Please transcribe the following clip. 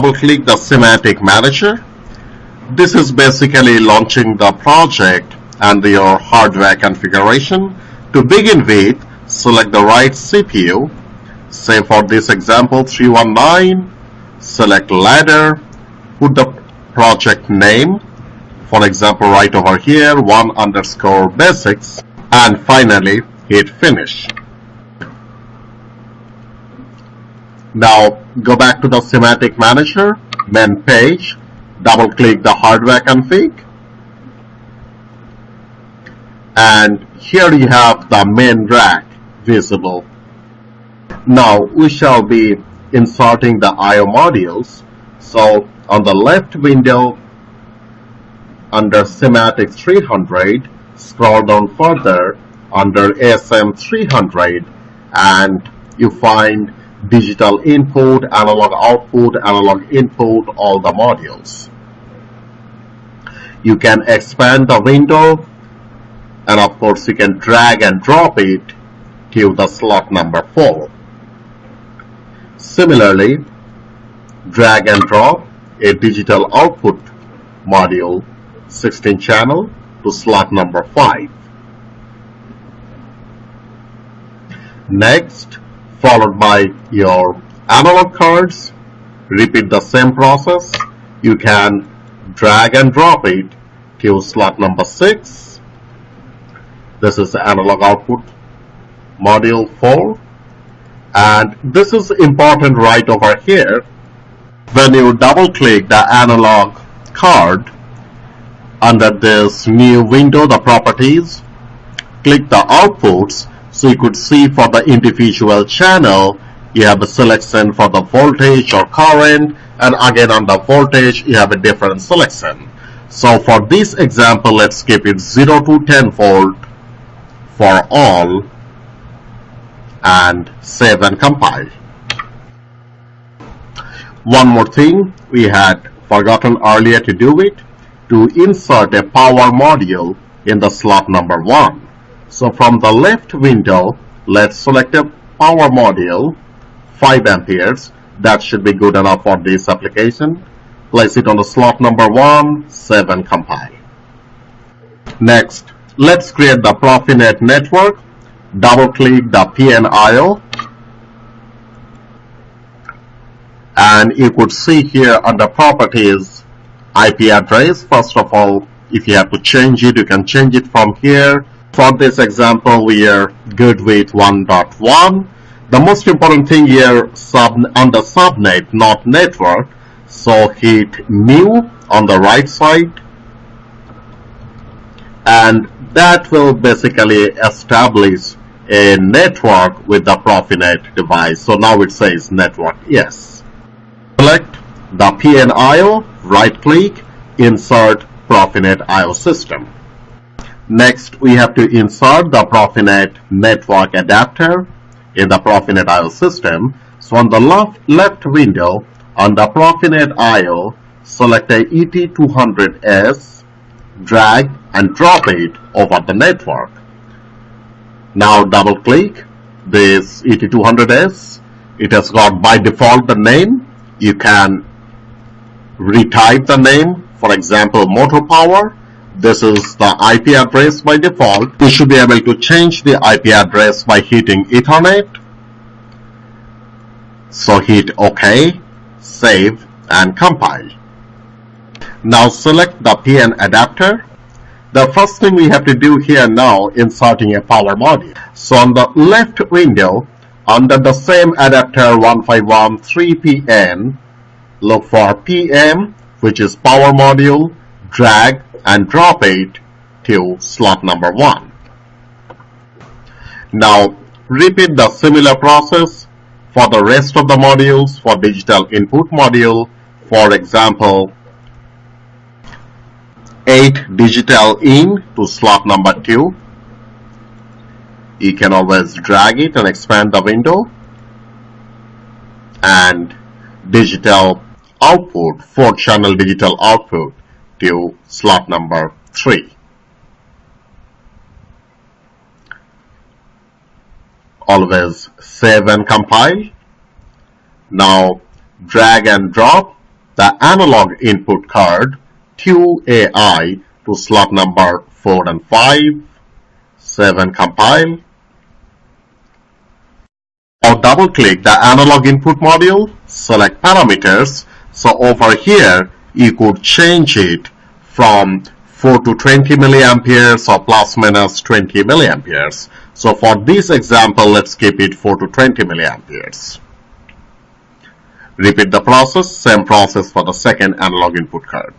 double click the SIMATIC manager. This is basically launching the project and your hardware configuration. To begin with, select the right CPU. Say for this example 319, select ladder, put the project name. For example, right over here, one underscore basics, and finally hit finish. Now go back to the SIMATIC manager, main page, double click the hardware config, and here you have the main rack visible. Now we shall be inserting the I.O. modules. So on the left window under SIMATIC 300, scroll down further under ASM 300 and you find digital input, analog output, analog input, all the modules. You can expand the window and of course you can drag and drop it to the slot number 4. Similarly, drag and drop a digital output module 16 channel to slot number 5. Next, followed by your analog cards. Repeat the same process. You can drag and drop it to slot number 6. This is the analog output module 4 and this is important right over here when you double click the analog card under this new window the properties click the outputs so you could see for the individual channel, you have a selection for the voltage or current, and again on the voltage, you have a different selection. So for this example, let's keep it 0 to 10 volt for all and save and compile. One more thing, we had forgotten earlier to do it, to insert a power module in the slot number 1. So from the left window, let's select a power module, 5 amperes. That should be good enough for this application. Place it on the slot number 1, 7 compile. Next, let's create the Profinet network. Double click the PNIO. And you could see here under properties, IP address. First of all, if you have to change it, you can change it from here for this example, we are good with 1.1. The most important thing here sub on the subnet, not network. So hit new on the right side. And that will basically establish a network with the Profinet device. So now it says network, yes. Select the PNIO, right click, insert Profinet IO system. Next, we have to insert the Profinet network adapter in the Profinet IO system. So on the left, left window, on the Profinet IO, select a ET200S, drag and drop it over the network. Now double click this ET200S. It has got by default the name. You can retype the name, for example, motor power this is the IP address by default. You should be able to change the IP address by hitting Ethernet. So hit OK, save and compile. Now select the PN adapter. The first thing we have to do here now inserting a power module. So on the left window under the same adapter 1513PN look for PM which is power module drag and drop it to slot number 1. Now repeat the similar process for the rest of the modules for digital input module. For example 8 digital in to slot number 2 you can always drag it and expand the window. And digital output 4 channel digital output to slot number 3. Always save and compile. Now drag and drop the analog input card QAI to slot number 4 and 5. 7 compile. Now double click the analog input module, select parameters. So over here you could change it from 4 to 20 milliamperes or plus minus 20 milliamperes. So for this example, let's keep it 4 to 20 milliamperes. Repeat the process, same process for the second analog input card.